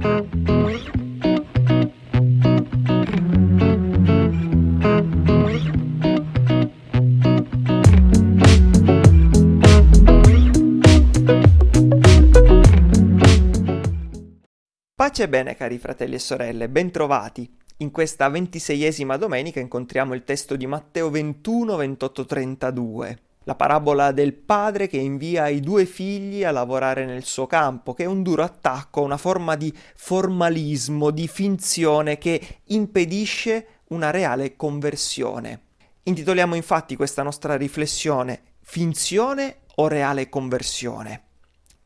Pace e bene cari fratelli e sorelle, bentrovati. In questa ventiseiesima domenica incontriamo il testo di Matteo 21, 28, 32. La parabola del padre che invia i due figli a lavorare nel suo campo, che è un duro attacco, una forma di formalismo, di finzione che impedisce una reale conversione. Intitoliamo infatti questa nostra riflessione Finzione o reale conversione?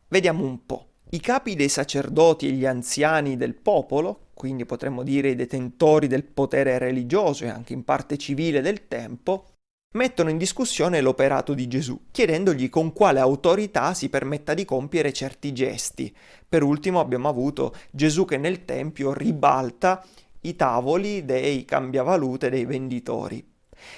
Vediamo un po'. I capi dei sacerdoti e gli anziani del popolo, quindi potremmo dire i detentori del potere religioso e anche in parte civile del tempo, mettono in discussione l'operato di Gesù, chiedendogli con quale autorità si permetta di compiere certi gesti. Per ultimo abbiamo avuto Gesù che nel Tempio ribalta i tavoli dei cambiavalute dei venditori.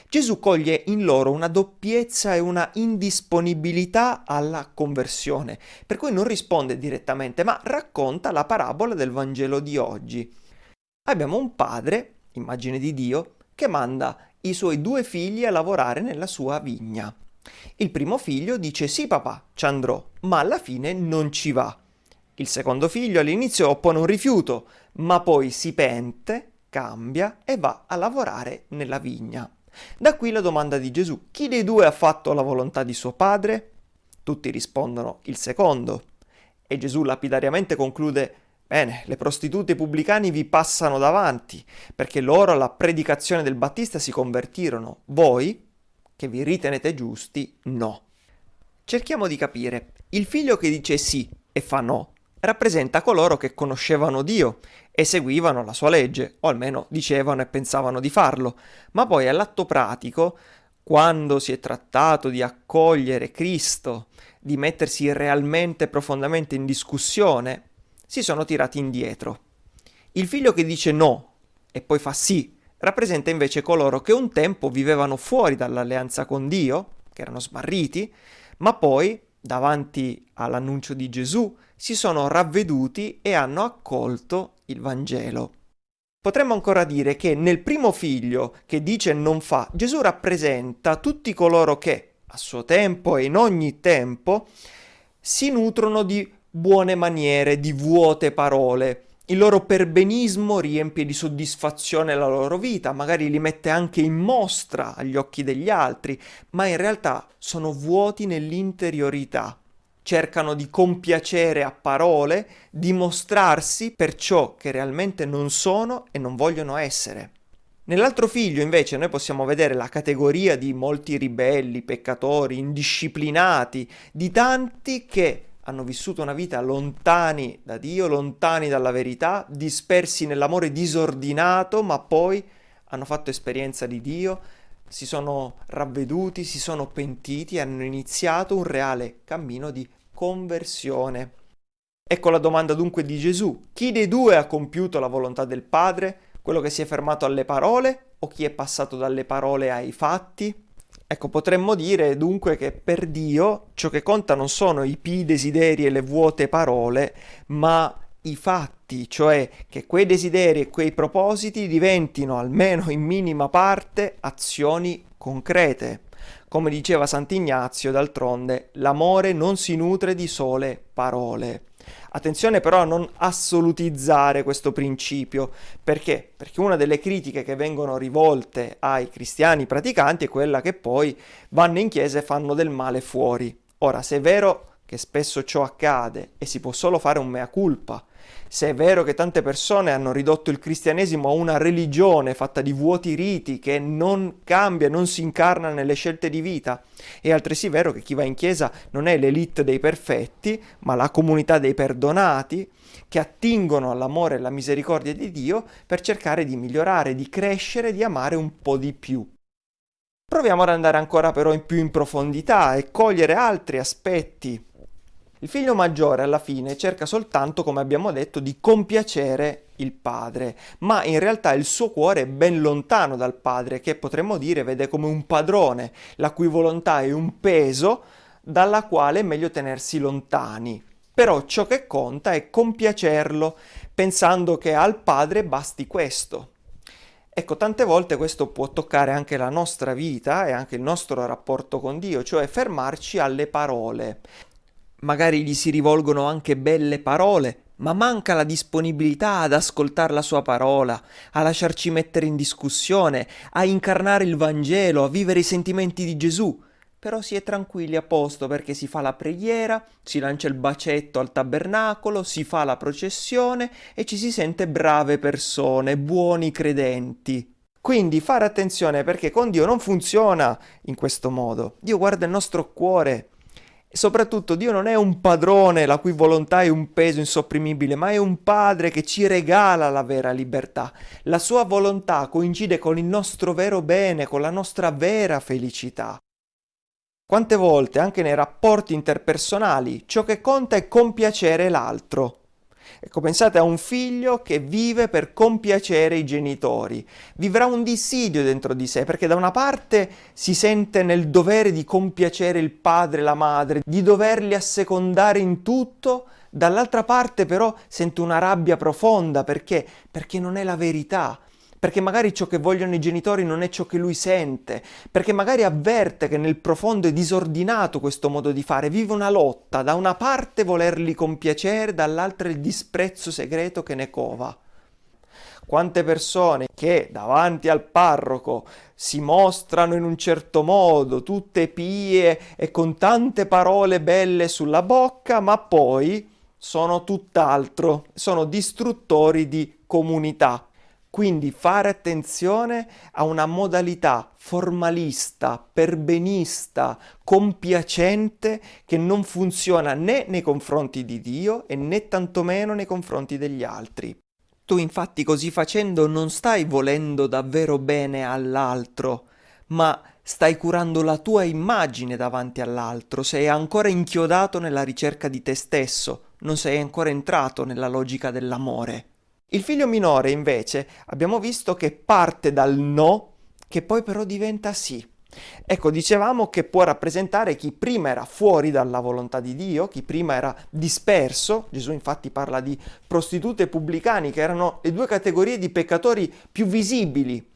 Gesù coglie in loro una doppiezza e una indisponibilità alla conversione, per cui non risponde direttamente, ma racconta la parabola del Vangelo di oggi. Abbiamo un padre, immagine di Dio, che manda i suoi due figli a lavorare nella sua vigna. Il primo figlio dice sì papà, ci andrò, ma alla fine non ci va. Il secondo figlio all'inizio oppone un rifiuto, ma poi si pente, cambia e va a lavorare nella vigna. Da qui la domanda di Gesù, chi dei due ha fatto la volontà di suo padre? Tutti rispondono il secondo. E Gesù lapidariamente conclude, bene, le prostitute e i pubblicani vi passano davanti, perché loro alla predicazione del Battista si convertirono, voi, che vi ritenete giusti, no. Cerchiamo di capire, il figlio che dice sì e fa no, rappresenta coloro che conoscevano Dio e seguivano la sua legge, o almeno dicevano e pensavano di farlo, ma poi all'atto pratico, quando si è trattato di accogliere Cristo, di mettersi realmente profondamente in discussione, si sono tirati indietro. Il figlio che dice no e poi fa sì rappresenta invece coloro che un tempo vivevano fuori dall'alleanza con Dio, che erano smarriti, ma poi, davanti all'annuncio di Gesù, si sono ravveduti e hanno accolto il Vangelo. Potremmo ancora dire che nel primo figlio che dice non fa, Gesù rappresenta tutti coloro che, a suo tempo e in ogni tempo, si nutrono di buone maniere, di vuote parole. Il loro perbenismo riempie di soddisfazione la loro vita, magari li mette anche in mostra agli occhi degli altri, ma in realtà sono vuoti nell'interiorità cercano di compiacere a parole, dimostrarsi per ciò che realmente non sono e non vogliono essere. Nell'altro figlio invece noi possiamo vedere la categoria di molti ribelli, peccatori, indisciplinati, di tanti che hanno vissuto una vita lontani da Dio, lontani dalla verità, dispersi nell'amore disordinato, ma poi hanno fatto esperienza di Dio, si sono ravveduti, si sono pentiti hanno iniziato un reale cammino di conversione. Ecco la domanda dunque di Gesù. Chi dei due ha compiuto la volontà del Padre? Quello che si è fermato alle parole o chi è passato dalle parole ai fatti? Ecco, potremmo dire dunque che per Dio ciò che conta non sono i pi desideri e le vuote parole, ma i fatti, cioè che quei desideri e quei propositi diventino almeno in minima parte azioni concrete. Come diceva Sant'Ignazio, d'altronde, l'amore non si nutre di sole parole. Attenzione però a non assolutizzare questo principio, perché? Perché una delle critiche che vengono rivolte ai cristiani praticanti è quella che poi vanno in chiesa e fanno del male fuori. Ora, se è vero che spesso ciò accade e si può solo fare un mea culpa, se è vero che tante persone hanno ridotto il cristianesimo a una religione fatta di vuoti riti che non cambia, non si incarna nelle scelte di vita, è altresì vero che chi va in chiesa non è l'elite dei perfetti, ma la comunità dei perdonati, che attingono all'amore e alla misericordia di Dio per cercare di migliorare, di crescere, di amare un po' di più. Proviamo ad andare ancora però in più in profondità e cogliere altri aspetti il figlio maggiore alla fine cerca soltanto, come abbiamo detto, di compiacere il padre, ma in realtà il suo cuore è ben lontano dal padre, che potremmo dire vede come un padrone, la cui volontà è un peso dalla quale è meglio tenersi lontani. Però ciò che conta è compiacerlo, pensando che al Padre basti questo. Ecco, tante volte questo può toccare anche la nostra vita e anche il nostro rapporto con Dio, cioè fermarci alle parole. Magari gli si rivolgono anche belle parole, ma manca la disponibilità ad ascoltare la sua parola, a lasciarci mettere in discussione, a incarnare il Vangelo, a vivere i sentimenti di Gesù. Però si è tranquilli a posto perché si fa la preghiera, si lancia il bacetto al tabernacolo, si fa la processione e ci si sente brave persone, buoni credenti. Quindi fare attenzione perché con Dio non funziona in questo modo. Dio guarda il nostro cuore, soprattutto Dio non è un padrone la cui volontà è un peso insopprimibile, ma è un padre che ci regala la vera libertà. La sua volontà coincide con il nostro vero bene, con la nostra vera felicità. Quante volte, anche nei rapporti interpersonali, ciò che conta è compiacere l'altro. Ecco, pensate a un figlio che vive per compiacere i genitori. Vivrà un dissidio dentro di sé, perché da una parte si sente nel dovere di compiacere il padre e la madre, di doverli assecondare in tutto, dall'altra parte però sente una rabbia profonda, perché? Perché non è la verità, perché magari ciò che vogliono i genitori non è ciò che lui sente, perché magari avverte che nel profondo è disordinato questo modo di fare, vive una lotta, da una parte volerli compiacere, dall'altra il disprezzo segreto che ne cova. Quante persone che davanti al parroco si mostrano in un certo modo, tutte pie e con tante parole belle sulla bocca, ma poi sono tutt'altro, sono distruttori di comunità. Quindi fare attenzione a una modalità formalista, perbenista, compiacente che non funziona né nei confronti di Dio e né tantomeno nei confronti degli altri. Tu infatti così facendo non stai volendo davvero bene all'altro, ma stai curando la tua immagine davanti all'altro, sei ancora inchiodato nella ricerca di te stesso, non sei ancora entrato nella logica dell'amore. Il figlio minore, invece, abbiamo visto che parte dal no, che poi però diventa sì. Ecco, dicevamo che può rappresentare chi prima era fuori dalla volontà di Dio, chi prima era disperso, Gesù infatti parla di prostitute e pubblicani, che erano le due categorie di peccatori più visibili.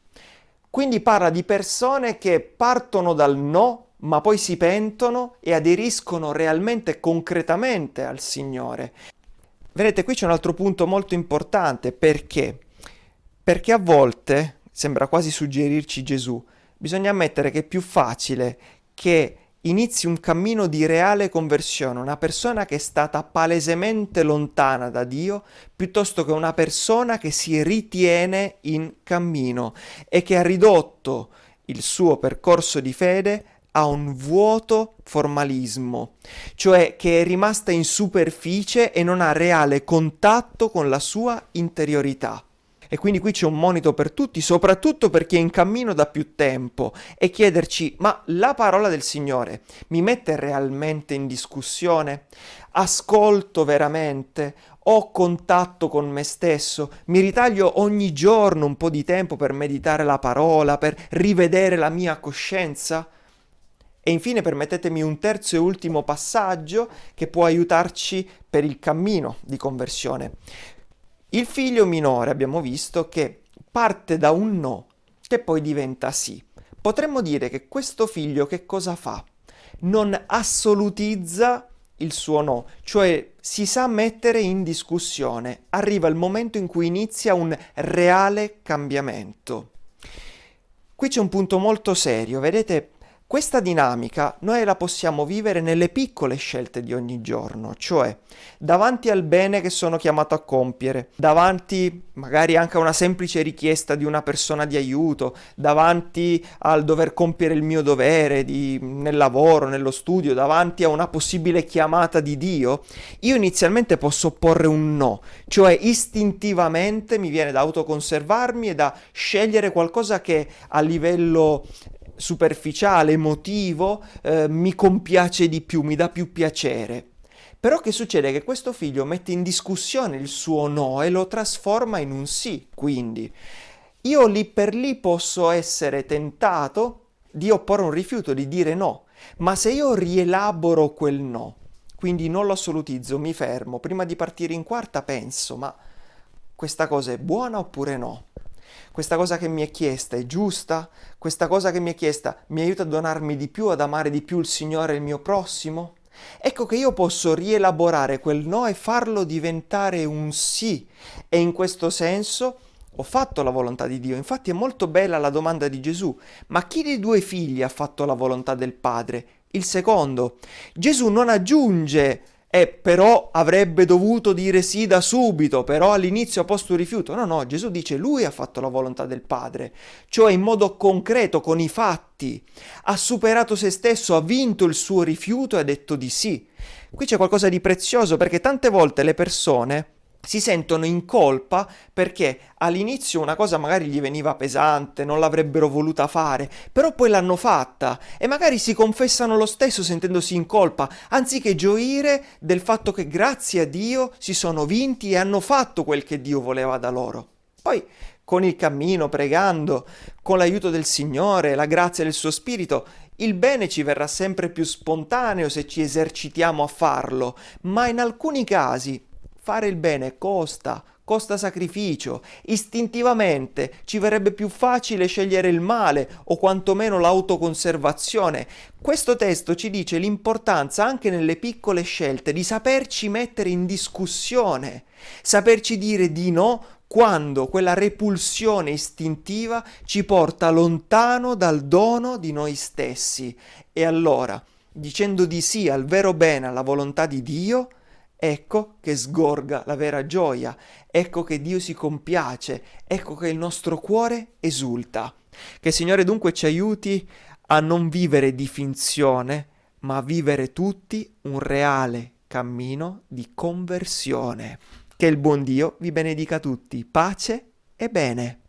Quindi parla di persone che partono dal no, ma poi si pentono e aderiscono realmente, concretamente al Signore. Vedete, qui c'è un altro punto molto importante, perché? Perché a volte, sembra quasi suggerirci Gesù, bisogna ammettere che è più facile che inizi un cammino di reale conversione, una persona che è stata palesemente lontana da Dio, piuttosto che una persona che si ritiene in cammino e che ha ridotto il suo percorso di fede a un vuoto formalismo, cioè che è rimasta in superficie e non ha reale contatto con la sua interiorità. E quindi qui c'è un monito per tutti, soprattutto per chi è in cammino da più tempo, e chiederci, ma la parola del Signore mi mette realmente in discussione? Ascolto veramente? Ho contatto con me stesso? Mi ritaglio ogni giorno un po' di tempo per meditare la parola, per rivedere la mia coscienza? E infine permettetemi un terzo e ultimo passaggio che può aiutarci per il cammino di conversione. Il figlio minore abbiamo visto che parte da un no che poi diventa sì. Potremmo dire che questo figlio che cosa fa? Non assolutizza il suo no, cioè si sa mettere in discussione. Arriva il momento in cui inizia un reale cambiamento. Qui c'è un punto molto serio, vedete questa dinamica noi la possiamo vivere nelle piccole scelte di ogni giorno, cioè davanti al bene che sono chiamato a compiere, davanti magari anche a una semplice richiesta di una persona di aiuto, davanti al dover compiere il mio dovere di, nel lavoro, nello studio, davanti a una possibile chiamata di Dio, io inizialmente posso porre un no, cioè istintivamente mi viene da autoconservarmi e da scegliere qualcosa che a livello superficiale, emotivo, eh, mi compiace di più, mi dà più piacere. Però che succede? Che questo figlio mette in discussione il suo no e lo trasforma in un sì, quindi io lì per lì posso essere tentato di opporre un rifiuto, di dire no, ma se io rielaboro quel no, quindi non lo assolutizzo, mi fermo. Prima di partire in quarta penso, ma questa cosa è buona oppure no? Questa cosa che mi è chiesta è giusta? Questa cosa che mi è chiesta mi aiuta a donarmi di più, ad amare di più il Signore e il mio prossimo? Ecco che io posso rielaborare quel no e farlo diventare un sì. E in questo senso ho fatto la volontà di Dio. Infatti è molto bella la domanda di Gesù. Ma chi dei due figli ha fatto la volontà del Padre? Il secondo. Gesù non aggiunge e però avrebbe dovuto dire sì da subito, però all'inizio ha posto un rifiuto. No, no, Gesù dice lui ha fatto la volontà del Padre, cioè in modo concreto, con i fatti. Ha superato se stesso, ha vinto il suo rifiuto e ha detto di sì. Qui c'è qualcosa di prezioso perché tante volte le persone si sentono in colpa perché all'inizio una cosa magari gli veniva pesante, non l'avrebbero voluta fare, però poi l'hanno fatta e magari si confessano lo stesso sentendosi in colpa, anziché gioire del fatto che grazie a Dio si sono vinti e hanno fatto quel che Dio voleva da loro. Poi con il cammino, pregando, con l'aiuto del Signore, la grazia del suo Spirito, il bene ci verrà sempre più spontaneo se ci esercitiamo a farlo, ma in alcuni casi Fare il bene costa, costa sacrificio. Istintivamente ci verrebbe più facile scegliere il male o quantomeno l'autoconservazione. Questo testo ci dice l'importanza anche nelle piccole scelte di saperci mettere in discussione, saperci dire di no quando quella repulsione istintiva ci porta lontano dal dono di noi stessi. E allora, dicendo di sì al vero bene, alla volontà di Dio, Ecco che sgorga la vera gioia, ecco che Dio si compiace, ecco che il nostro cuore esulta. Che il Signore dunque ci aiuti a non vivere di finzione, ma a vivere tutti un reale cammino di conversione. Che il buon Dio vi benedica tutti, pace e bene.